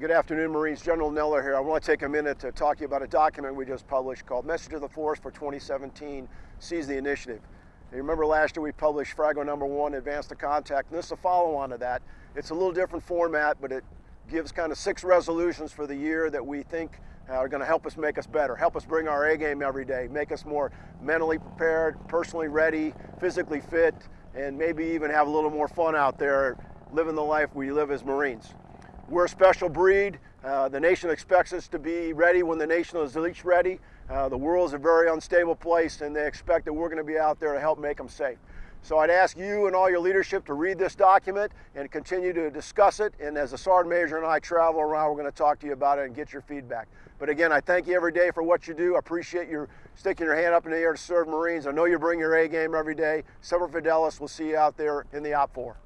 Good afternoon, Marines. General Neller here. I want to take a minute to talk to you about a document we just published called Message of the Force for 2017 Seize the Initiative. You remember last year we published FRAGO number one, Advance to Contact, and this is a follow-on to that. It's a little different format, but it gives kind of six resolutions for the year that we think uh, are going to help us make us better, help us bring our A game every day, make us more mentally prepared, personally ready, physically fit, and maybe even have a little more fun out there living the life we live as Marines. We're a special breed. Uh, the nation expects us to be ready when the nation is least ready. Uh, the world is a very unstable place and they expect that we're going to be out there to help make them safe. So I'd ask you and all your leadership to read this document and continue to discuss it. And as the Sergeant Major and I travel around, we're going to talk to you about it and get your feedback. But again, I thank you every day for what you do. I appreciate you sticking your hand up in the air to serve Marines. I know you bring your A game every day. Semper Fidelis, we'll see you out there in the Op 4.